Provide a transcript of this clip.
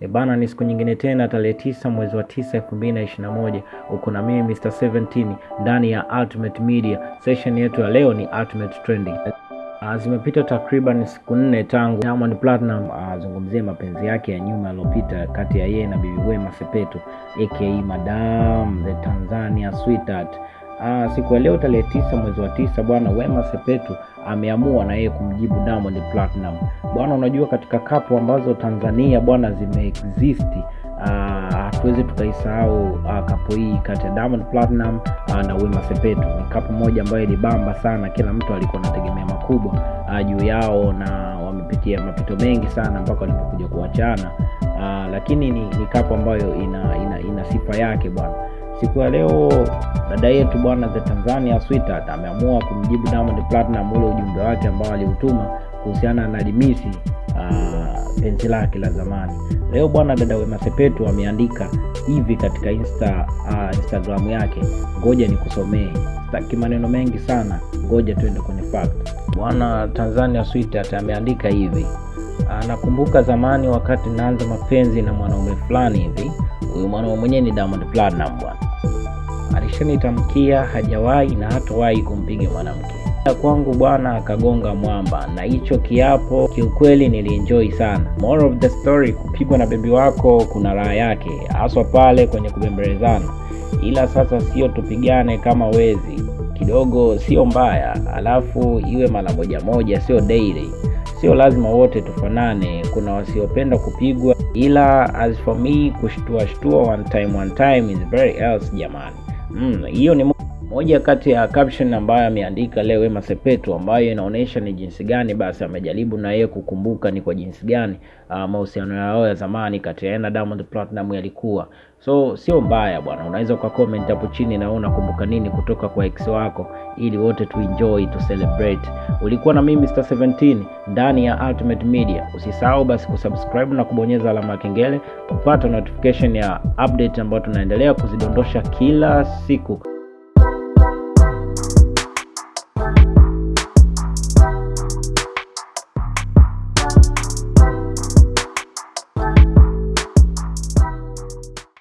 E bana, ni siku nyingine tena, tarehe tisa mwezi wa tisa elfu mbili na ishirini na moja uko na mimi Mr 17 ndani ya Ultimate Media. Session yetu ya leo ni Ultimate Trending. Uh, zimepita takriban siku nne tangu Diamond Platinum azungumzie uh, mapenzi yake ya nyuma yaliyopita kati ya yeye na Bibi Wema Sepetu aka Madam the Tanzania Sweetheart. Uh, siku ya leo tarehe tisa mwezi wa tisa bwana Wema Sepetu ameamua na yeye kumjibu Diamond Platinum. Bwana, unajua katika kapu ambazo Tanzania bwana zimeexist hatuwezi uh, tukaisahau uh, kapu hii kati ya Diamond Platinum aa, na Wema Sepetu. Ni kapu moja ambayo ilibamba sana, kila mtu alikuwa anategemea makubwa juu yao na wamepitia mapito mengi sana mpaka walipokuja kuachana lakini ni, ni kapu ambayo ina, ina, ina sifa yake bwana. Siku ya leo dada yetu bwana the Tanzania Sweetheart ameamua kumjibu Diamond Platinum ule ujumbe wake ambao aliutuma kuhusiana na limisi penzi uh, lake la zamani. Leo bwana dada Wema Sepetu ameandika hivi katika insta uh, Instagram yake, ngoja nikusomee. Sitaki maneno mengi sana, ngoja tuende kwenye fact. Bwana Tanzania Sweetheart ameandika hivi Nakumbuka zamani wakati naanza mapenzi na mwanaume fulani hivi. Huyu mwanaume mwenyewe ni Diamond Platinum bwana, alishanitamkia hajawahi na hatawahi kumpiga mwanamke. Kwangu bwana, akagonga mwamba, na hicho kiapo kiukweli nilienjoy sana. More of the story, kupigwa na bebi wako kuna raha yake, haswa pale kwenye kubembelezana, ila sasa sio tupigane kama wezi. Kidogo, sio mbaya, alafu iwe mara moja moja, sio daily. Sio lazima wote tufanane, kuna wasiopenda kupigwa, ila as for me kushtua shtua one time one time is very else jamani. うん、いいよね。も moja kati ya caption ambayo ameandika leo Wema Sepetu, ambayo inaonyesha ni jinsi gani basi amejaribu na yeye kukumbuka ni kwa jinsi gani uh, mahusiano yao ya zamani kati ya na Diamond Platinum yalikuwa. So sio mbaya bwana, unaweza uka comment hapo chini na unakumbuka nini kutoka kwa ex wako, ili wote tu enjoy tu celebrate. Ulikuwa na mimi Star 17 ndani ya Ultimate Media. Usisahau basi kusubscribe na kubonyeza alama ya kengele kupata notification ya update ambayo tunaendelea kuzidondosha kila siku.